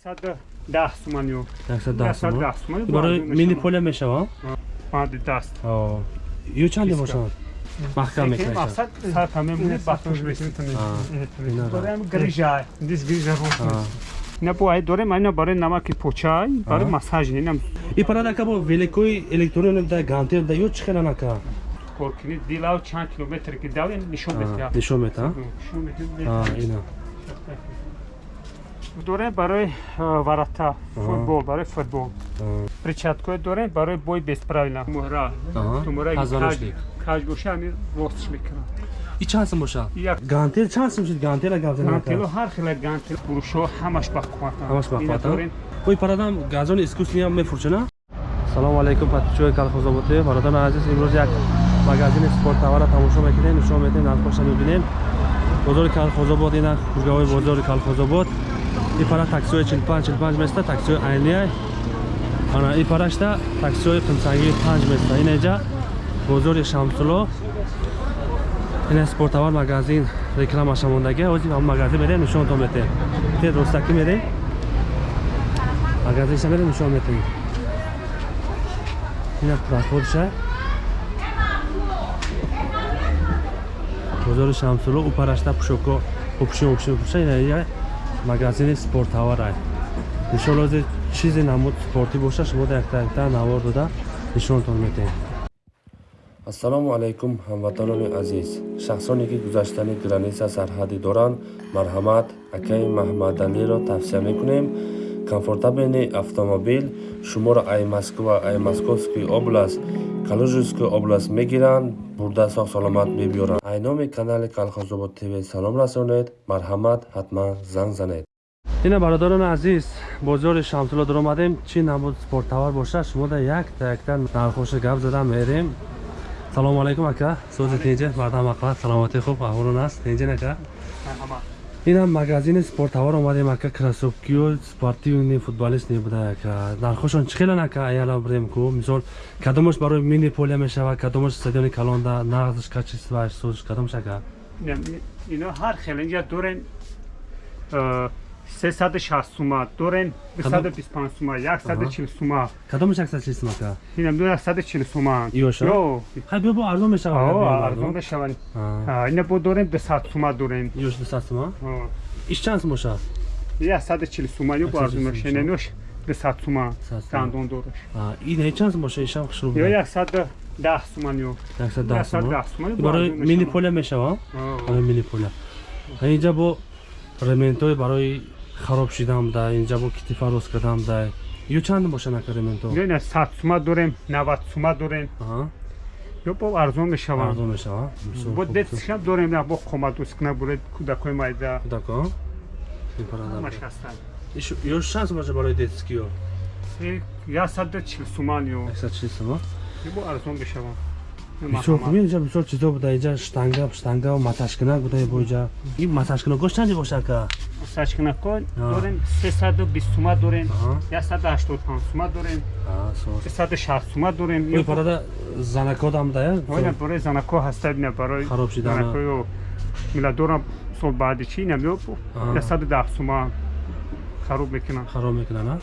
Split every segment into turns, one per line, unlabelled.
110 суман ё.
110 суман.
110 суман.
барои мини поля мешава
Банди даст.
ё чанде бошад маҳкам мекунад
Мақсад сар тамем метонем.
ина ра.
Дорем грижа. Дис грижа ро. Не бо ай дорем айна барои намаки почай, барои массаж нинам
и парадака бо великои электронен да гантел да ё чӣ хеланака
коркини дилав чанд километр ки дави нишон бетя.
нишон мета
Нишон бетя.
ина
дорем барои варата футбол барои футбол. Перчаткое дорем барои бой бесправила. Муҳра. Боша ами востиш мекунам
и чанд сум боша
як.
Гантел чанд сум шуд? Гантела
гантело ҳар хела гантел. Фурӯшо ҳамаш ба қувватам
ҳамаш ба
Ина
қувватам?
дорем.
ой парадам газони искусниам мефурӯшена салому алайкум подписчикои калхозоботӣ бародари азиз имрӯз як магазини спорттовара тамошо мекунем нишон метем нархоша мебинем. Бозори калхозобод ина кургаҳои бозори калхозобод и пара таксиҳои 45 45 места таксиҳои айния ана и парашта таксиҳои қимсангии 5 места. Ина иҷа бозори шамсулло ина спорттовар магазин рекламаша мондаги ҳозир ҳам магазин мерем нишонтон метем тед ростакӣ мерем магазинша мерем нишон метем ина проходша бозори шамсулло у парашта пушоко опушин опушин пуша ина ия магазини спорттоварай иншолло ҳозир чизе намуд спортӣ боша шумо да якта якта навор дода нишонтон метем ассалому алайкум ҳамватанони азиз. Шахсоне ки гузаштани граниса сарҳадӣ доранд марҳамат акаи маҳмаданиро тавсия мекунем. Комфортабелни автомобил шуморо ай москва ай московский област калужинский област мегиранд бурда сог саломат бибиёранд ай номи канали калхозобод тв салом расонед марҳамат ҳатман занг занед. Ина бародарони азиз бозори шамсулло даромадем чӣ намуд спорттовар боша шумо да якта якта нархоша гап зада мерем. Салому алайкум ака сози тинҷа бардам ақлат саломатӣ хуб аҳволон аст. Тинҷин ака?
Марҳамат.
Инам магазини спорттовар омадем ака кроссовкиё спортивни футболистни буда ака нархошон чӣ хелан ака аяла бирем ку? Мисол кадомаш барои мини поля мешавад кадомаш стадиони калонда нағзш качестваш созиш кадомаш ака?
Ино ҳар хела инҷа дорем а, 360 сума дорем 225 сума 140 сума
кадомаш аксачистим ака
ина 140 сума
Ёша?
ё
хай биё бо арзон мешавад
О, арзон бешаванд. А, Ина бо дорем 200 сума дорем.
ёш дусастума
О,
иш чанд сум боша
140 сума ё бо
140
арзон
сума.
Нош 200 сума
200 сума.
дандон дораш.
ина чанд сум боша ишам хушруб
Ё 110 сума ё.
110 сума
110 сума. ё
барои мини поля мешава? Барои мини поля. Инҷа бо рементҳои барои хароб шидан да инҷа бо кити фарос кардан да ё чанд бошанд ака рементҳо
ё 100 сума дорем 90 сума дорем. Ё бо арзон бешаванд.
арзон мешава
бо
хуб.
детскам дорем на бо қоматускна буред кудакои майда.
Дако? Ин парада
Ҳамаш ҳастанд.
Ё шанс боша барои детскиё
Э, 140 сума ё.
140 сума
ё бо арзон бешаванд.
Бисёр хуб инҷа бисёр чизо буда инҷа штанга штанга маташкинак буда бо инҷа ин маташкинакош чанди боша ака
Сачкинакон
А.
дорем 320 сума дорем.
Аҳа.
185 сума дорем.
Сос.
360 сума дорем.
парада занакодам да я
Ойна барои занако ҳастад ина барои
Хароб шидана.
занакоё мила дорам сол баъди чи ина меё
А.
110 сума хароб мекунам.
хароб мекунад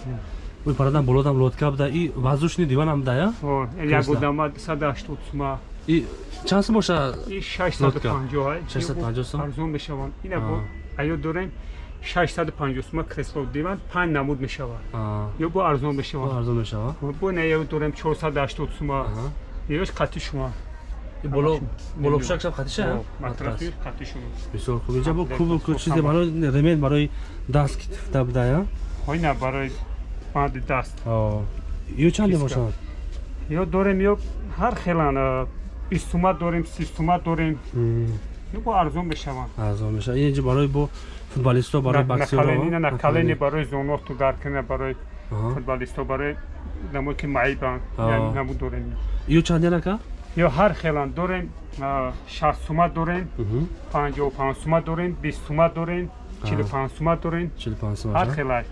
а ин парада болодам лодка буда и воздушни диванам да я
О,
Кресла.
як одама 180 сума.
и чанд сум боша
И 650 ай.
650 сум?
арзон мешаванд. Ина бо аё дорем 650 сума кресло диван 5 намуд мешавад. Ё бо арзон
бо
мешавад.
арзон мешава
Бо ина аё дорем 480 сума. Ёш қати шума.
Боло боло пушакшам хатиша
О, матрафи қати шума.
бисёр хуб инҷа бо
лек,
чизе барои ремен барои даст китифта буда я
Ойна барои банди даст.
Ё чанде бошад?
Ё дорем ё ҳар хелан а, 20 сума дорем 30 сума дорем ё бо арзон мешаванд
арзон меша ин барои бо футболисто барои
ина накалени барои зоноту даркана барои футболисто барои намо ки маибанд
А.
наму дорем.
Ё чанде нака
ё ҳар хелан дорем а, 60 сума дорем 55 сума дорем 20 сума дорем 45 сума дорем.
45 сум
ҳар хелай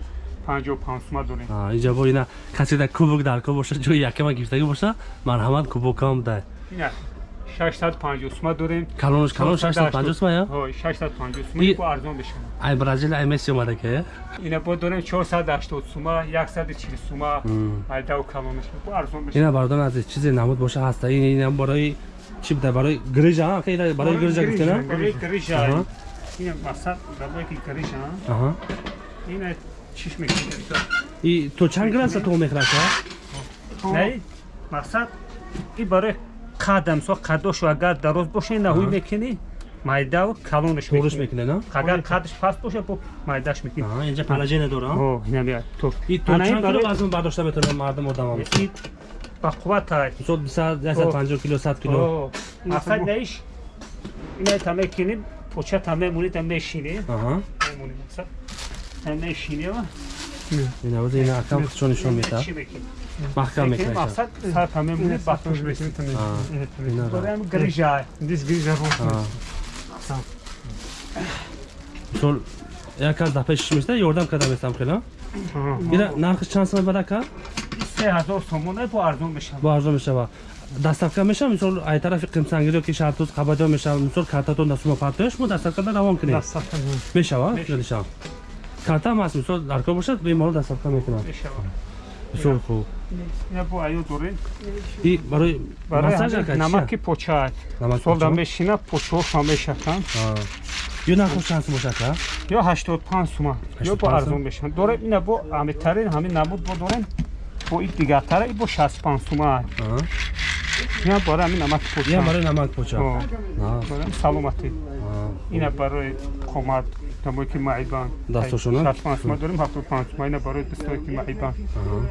55 сума дорем.
Инҷа бо ина касе да кубок дарко боша ҷои якама гирифтагӣ боша марҳамат кубокам да.
Ина 650 сума дорем.
Калонш калон 650 сум я?
ҳой 650 сума бо арзон бешава
ай бразил ай месси омада ки
ина бо дорем 480 сума 140 сума
Мм.
айдау калонаш бо арзон бешава
ина бардон аз чизе намуд боша ҳаста ин ина барои чи буда барои грижа ки барои грижа гуфтена
барои грижа. Ина масал барои ки грижа
аҳа.
Ина чиш мекунем
и то чанд градуса то мехраша
не масал и барои қадам со қадошу агар дароз боша ина ҳуй мекунӣ майдау калонаш
туриш
мекунӣ
мекуне на
агар қадаш паст боша бо майдаш мекунӣ
аҳа инҷа палажене дора
о ина бия то
и то чанд кило
барои-
вазн бардошта метавонад мардум одамам
и ба қувватай
мисол 250 кило 100 кило
О, масал наиш ина та мекунӣ поча та мемонӣ та мешинӣ
аҳа
мемонӣ масал та мешинӣ ва
ина воз ина акам худшо нишон мета
Мекунӣ,
мекунаша
масал сар та мемонӣ ба туш мекунӣ
ина
Дорем грижа. Дис грижа
аҳа мисол яказ дафъа шиш места ёрдам кардам местам хела ина нархиш чанд сом барака
се ҳазор сомона бо арзон мешава.
бо арзон мешава дастафка мешава мисол ай тарафи қимсангиро ки шартуз қабадо мешава мисол картатон дастума партояш мо дастафкада равон кунем мешава галиша карта ҳам ҳаст мисол дар кор бошад бемору мекунам
Мешава.
бисёр хуб и барои
намаки поча.
намак
Солда мешина почоша мешакан.
ё нархош чанд сум бошака
Ё 85 сума. Ё
85
бо арзон мешава. Дорем ина бо амитарин ҳамин намуд бо дорем. Бо ин дигартара и бо 65 сума. Ина барои ҳамин намаки поча.
барои намак поча
саломатӣ. Ина барои қомат тамои ки маъибан
Дастошона?
65 сума дорем 75 сума ина барои дастое ки маъибан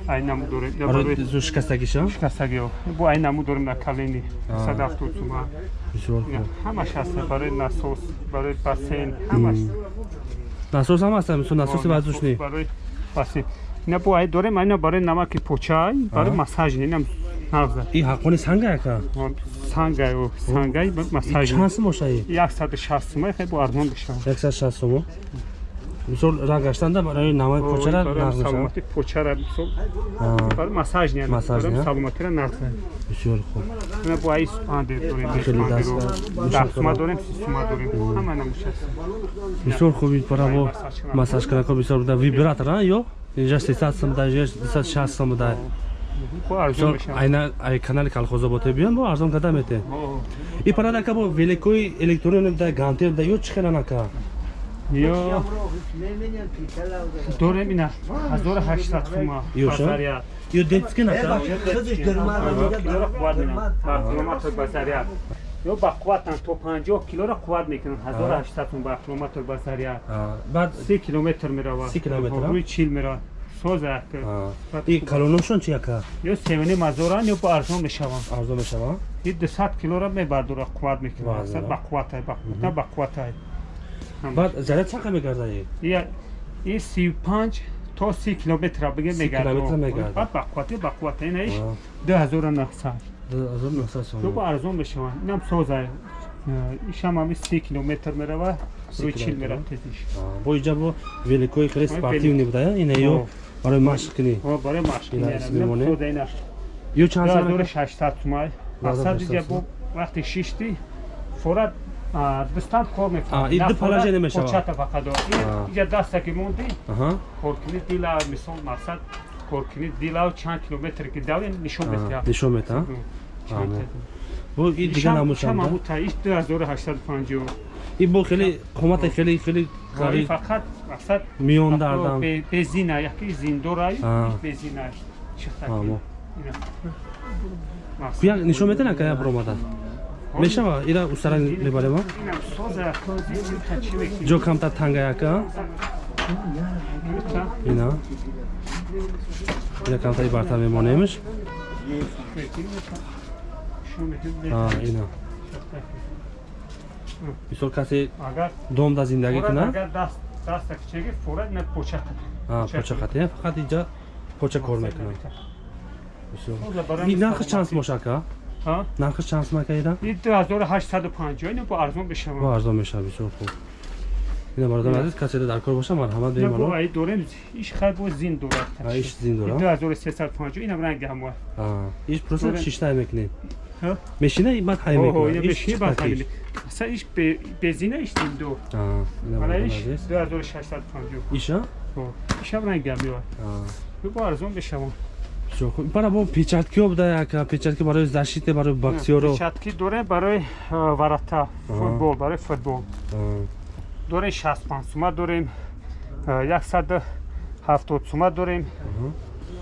ай наму дорем.
Барои шикастагиша
касагио бо ай наму дорем на калени
А.
170 сума ҳамаш ҳаст барои насос барои бассейн ҳамаш.
Насос ҳам ҳаста мисол насоси вазушни
барои бассейн ина бо ай дорем ина барои намаки почай барои массажи инам нағза
и ҳаққони санга яка
сангай сангай. Массажи
чанд сум боша и
160 сума хе бо арзон бишава
160 сум мисол ранг гаштанда барои намои почара нағз
саломати почара мисол барои массаж не
Массаж, не?
саломатира нағза
бисёр хуб.
Ина бо ай спанде дорем
Хеле даст-
даҳ сума дорем си сума дорем ҳама намушаст
бисёр хуб ин пара бо массаж кардакор бисёр буда вибратор а ё инҷа 300 сум буда инҷа 260 сум буда
арзон мешавад
айна ай канали колхозоботе биён бо арзон карда мете и пара дака бо великои электрони буда ганте буда ё чӣ хеланака
ё дорем ина ҳазору ҳаштад сума
Ё, ё детски нака
ба базария ё ба қувватан то 50 килоро қувват ҳазору ҳаштад сум ба километр базария
А, баъд
си километр меравад
Си километр, а?
рӯи чил меравад соза
и калоношон чи яка
ё севини мазоран ё бо арзон мешаванд
арзон мешава
и 200 килоро мебардора қувват мекунад ба қувватай ба ба қувватай
баъд заряд чақа мегарда и
Я и 35 то 30 километра биге
30
мегардад баъд ба қувватай ба қувватай наиш
А,
2900
арзон меса сум
ё бо арзон мешаванд инам соза ишам ҳами 30 километр мерава рӯи чил мерав тезиш
бо инҷа бо великои хеле спортивни буда я барои машқ кунӣ?
О барои машқ
Ина
мерам.
мемонӣ?
Инам соза ина
ё чанд сум
2600 сумай масад
2600
диҷа бо вақти шишти форат дистан кор
А, и ду палажа немешавад?
почата фақат дор иҷа даста ки монди
аҳа.
Коркини дила мисол масад коркини дила чанд километр ки дави нишон
А,
метиҳад
нишон мета Амо. бо и дига намушам
иш 2850
и бо хеле қомати хеле хеле
Ҳои
қариб
фақат масад
миён дардам.
безина яки зиндорай
А.
безина
Амо. як нишон метена ка як бромада мешава ира устара мебарема ҷо камтар танга яка? Ина. Ина камтари бартар мемонемш А, ина мисол касе
агар
дом да зиндагӣ кунад?
даста кичаги форат на поча
А, поча қатия фақат инҷа поча кор мекунад. нархи чанд
ҳа
нархи чанд сум ака ира
и 2850 ина бо арзон
бо
бешава
арзон мешава бисёр хуб. Ина бародар азиз касе дар кор боша марҳамат
бо
бемано
ай дорем иш хай бо зин дорад
иш зин дора
2350 ина ранги ҳамва
иш просто шиштай мекунем? Мешина бад ҳай
Оҳо,
мекунад
иштем ду.
Аа, ина
Ана
мардон
иш
азиз.
2650.
иша
О, ишам рангам ёд.
Аа.
Бу бо арзон бешавам.
бисёр хуб бара бо печаткиё буда яка печатки барои защите барои боксёро
Печатки дорем барои а, варата, футбол, барои футбол.
Аа,
дорем 65 сума дорем, а, 170 сума дорем,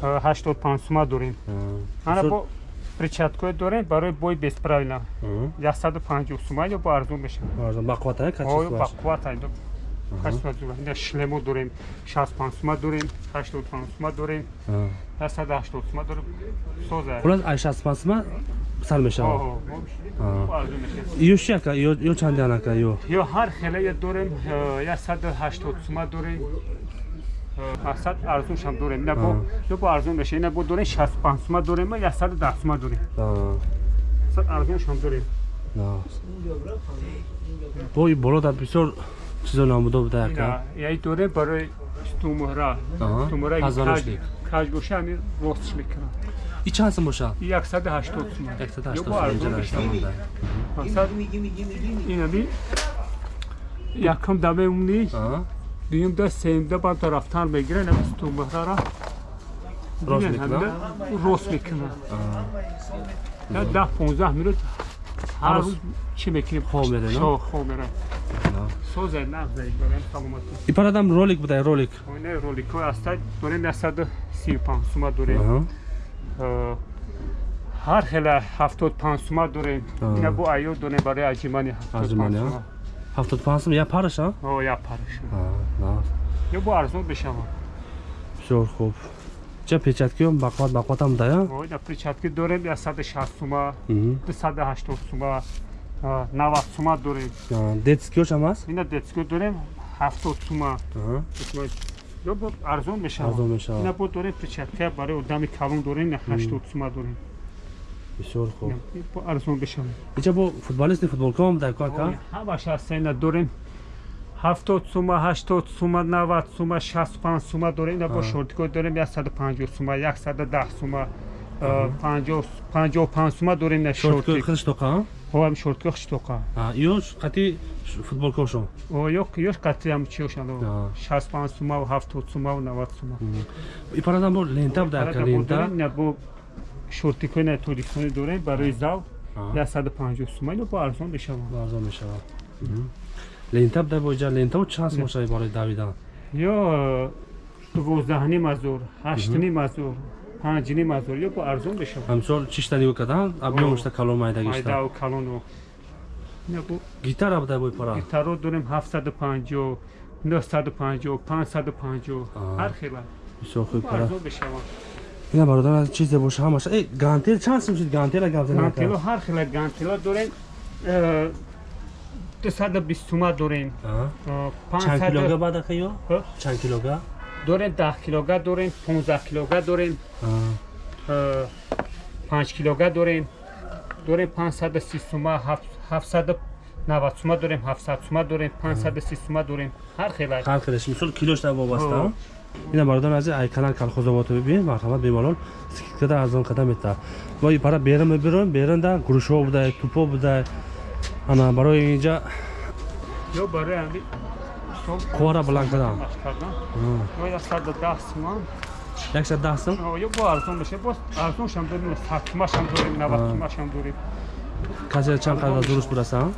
а, 85 сума дорем.
аа.
Ана
Бисёр-
бо перчаткое дорем барои бои бесправилна.
Аа.
150 сума ё бо арзон мешавад.
арзон бақуввата
Ой,
качествоаш
бақувват айдо. Качество зура. Инда шлемо дорем, 65 сума дорем, 85 сума дорем,
Аа.
180 сума дорем. Соза.
хулас ай шастпансма сар мешавад
Оҳо,
Аа.
бо арзон мешавад.
ё чи ака ё чандиан ака ё
ё ҳар хелая дорем э, 180 сума дорем 100 арзоншам дорем ина бо ё бо арзон меша ина бо дорем 65 сума дорем 110 сума дорем
Аа.
100 арзоншам дорем
На. бо и болода бисёр чизо намуда буда яка
яй дорем барои стумра
пазваношник.
каж боша ами ростш мекунам
и чанд сум боша
180 сума ё бо арзон меша
180
масад ина би якам да мемуни
Аа.
дуюм да сеюм да ба тарафтар мегира ина стумрара
Рост мекунад?
рост мекунам Я да 15 минут. Ҳар рӯз чӣ мекунем? саломатӣ.
И парадам ролик. Буда ролик
оне роликҳои аста дорем 135 сума дорем. Э, ҳар хела 75 сума дорем. Ина бо айё дорем барои аҷимани 75
Аҷимани, а?
сума
75 сум я параша
о як параш.
На
ё бо арзон бешавам.
Бисёр хуб. Ча печаткиё бақват бақватам дая
о ина причатки дорем 160 сума 280 сума а, 90 сума дорем
детскиёш ҳам аст
ина детско дорем 70 сума
Аҳа.
ё бо арзон мешавад
арзон
ина
мешавад
бо дорем перчатка барои одами калон дорем ина 80 сума дорем
бисёр хуб.
Ина бо арзон бешавад
ича бо футболисти футболкаам дая ку ака
ҳамаш ҳаста ина дорем. 70 сума 80 сума 90 сума 65 сума дорем. Ина бо шортикҳо дорем 150 сума 110 сума а, 50 55 сума дорем ина
шортикои
шортик.
хеле штоқа?
Ҳоам шортикҳо хиштоқа
ё қати футболкаошо
о ёк ёш қатиам чиёшанд
А.
65 сума 70 сума 90 сума.
И парадам бо лента буда ака лента
ина бо шортикҳои ина тоҷикистони дорем барои зав
Аҳа.
150 сума ина бо арзон мешавад
арзон мешавад лента буда бо иҷа лентао чанд сум бошад барои давидан
ё дувоздаҳним азор ҳаштним азор панҷним азор ё бо арзон мешавад
ҳамисол чишта нигоҳ кардан объёмошта калон майдагишта
майдау калону ина бо
гитара буда бо пара
гитаро дорем 750 950 550
А.
ҳар хела
бисёр хуб
бо
пара
арзон мешавад
ина бародар аз чизе боша ҳамаша э гантел чанд сум шид гантела гап
гантело
занака
ҳар хела гантело дорем. Э, 220 сума дорем. Э,
чанд
500
килога бад ака ё чанд килога
дорем 10 килога дорем 15 килога дорем.
Аа.
5 килога дорем. Дорем 530 сума 790 сума дорем 700 сума дорем 530 сума дорем. Ҳар хела
ҳар хелаш мисол килошта вобаста. Ина бародар ази ай канал колхозовото бибин марҳамат бемалол скидкада арзон карда мета ва и пара берин мебирем беринда гурушҳо будай тупо будай ана барои инҷа
ё барои ами сол
қуввара баланд кардан
маш кардан ё 110 сума
яксад даҳ сум
ё бо арзон меша бо арзоншам дорем 100 сумашам дорем 90 сумашам дорем.
Касе чанд қадр дуруст бураса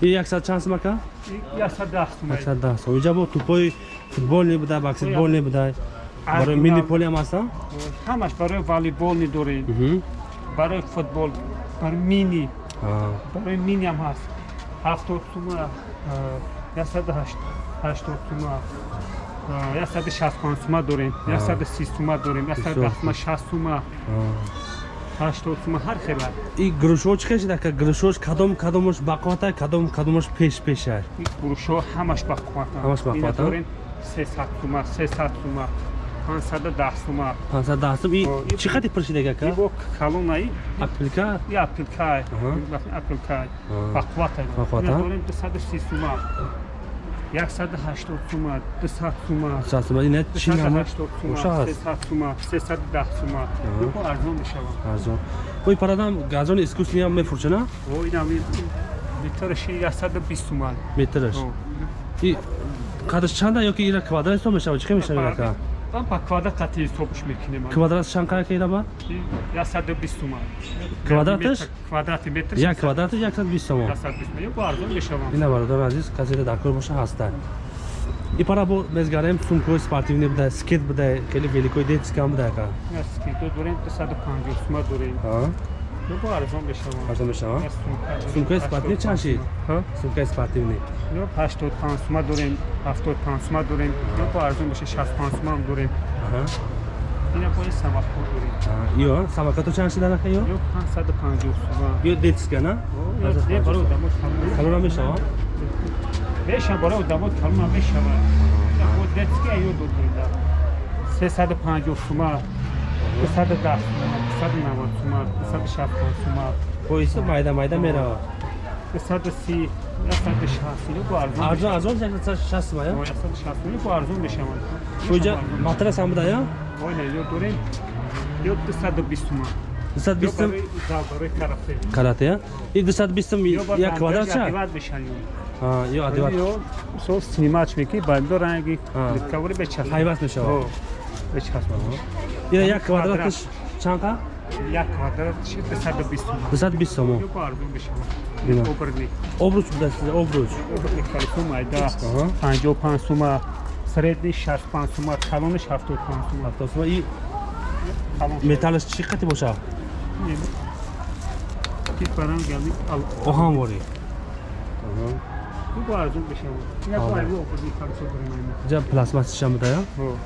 и яксад чанд сум ака
И 110 сума
яксад даҳ сум инҷа бо тупои футболни будай баскетболни будай? Барои мини поли ҳам аста?
Ҳамаш барои волейболни дорем. Барои футбол барои мини. Барои мини ҳам ҳаст. 70 сума а, 180 сума а, 165 сума дорем. 130 сума дорем. 110 сума 60 сума. 80 сума ҳар хела
и гурушҳо чӣ хешид ака гурушҳош кадом кадомаш бақвата кадом кадомаш пеш пеша
гурушҳо ҳамаш бақвата
ҳамаш
бақвата 300 сума 300 сума 510 сума
510 сум. И чӣ қади пурсидаги ака
бо колоннаи
апилка?
И апилка
апилка
бақвата бақвата 330 сума 180 сума 200 сума
200 сума ина чӣ нама
300 сума 310 сума ё арзон мешавад
арзон ой парадам газон искусниам мефурча на
о инам метраш 120 сума
метраш и қадрш чанда ё ки ира квадрат ҳисоб мешавад чӣ мешавад ирака
там по квадрат қати ҳисобш мекунем.
Квадрат ки ираба
120 сума
Квадраташ?
квадрати метр
як квадрати 120 сомон
120 сума ё арзон мешавад
ина бародари азиз касида дар кор боша ҳаста и пара бо мезгарем сумкои спортивни буда скет буда хеле великои детскам буда яка
скидо дорем 250 сума дорем ё арзон мешавад
арзон мешава
Я сумка дорем,
сумкаи
80
спортивни чанд шид
ҳа?
сумкаи спортивни
ё 85 сума дорем 75 сума дорем. Ё арзон меша 65 сума ам дорем. Ина бои самако дорем.
Ё самакато чанд шид анака ё
ё 550 сума.
Ё детска на
ё де баро дамот калон
калора мешава
беша баро дамот калон мешавад ина бо детски ё дорем 350 сума. 210 сума 290 сума 260 сума
боиси майда майда мерава
230 160 ё арзон
арзон арзон 160 ма ё
160 ё арзон мешавад
оҷа матрас ҳам буда ё
Ойна, ё дорем ё 220 сума. Ё
220
барои за барои карате.
карате и 220
Ё бар
як квадрат чанд
адиват мешан ё.
А, ё адиват
Ё со снимач меки бандо ранги
А.
дискавери бечас.
ҳайват мешава
О, бечас.
ина як квадраташ чанд қа
Як квадрат ши 220 сума.
220 сомон.
Оберни.
обруч буда обруч. Аҳа.
55 сума. Средни 65 сума, калони 75 сума.
автосма и
Калон.
металлаш чӣ қати боша
Ки барам гали ал.
оҳанворӣ ҷа пластмассишам буда ё
О.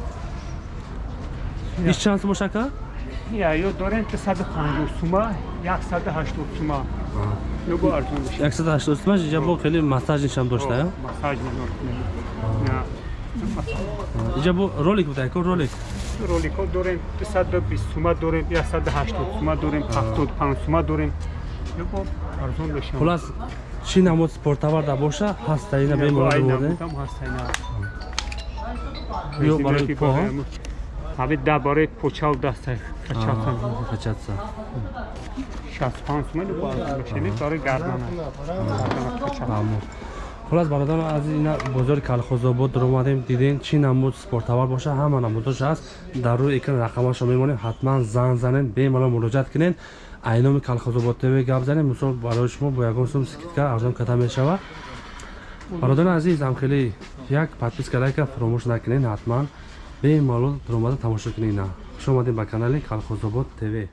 иш чанд сум боша ка
Я ё дорем 350 сума, 180 сума. Ё бо арзон мешавад.
180 сума ҷа бо хеле массажнишам дошта ё
Массаж мекунем. На.
ҷа бо ролик буда яко ролик
Ролико дорем 220 сума дорем, 180 сума дорем, 75 сума дорем. Ё бо арзон мешавад.
хулас чӣ намуд спортоварда боша ҳаста ина
Там ҳастайна.
ё барои по
Ҳаби да барои почал даста качалсан.
Качатса
65 сума ё бо арзон мешавад. Барои гардана.
Хулас бародарон аз ина бозори калхозобод омадем. Дидем чӣ намуд спортовар боша ҳама намудош ҳаст дар рӯи экран рақамашо мемонем ҳатман занг занед бемалол муроҷиат кунед айноми калхозобод тв гап занем мисол барои шумо бо ягон сум скидка арзон карда мешавад бародарони азиз ҳамхели як подписка лайка фаромӯш накунед ҳатман бемалол дар омада тамошо кунед ина хуш омадед ба канали калхозобод тв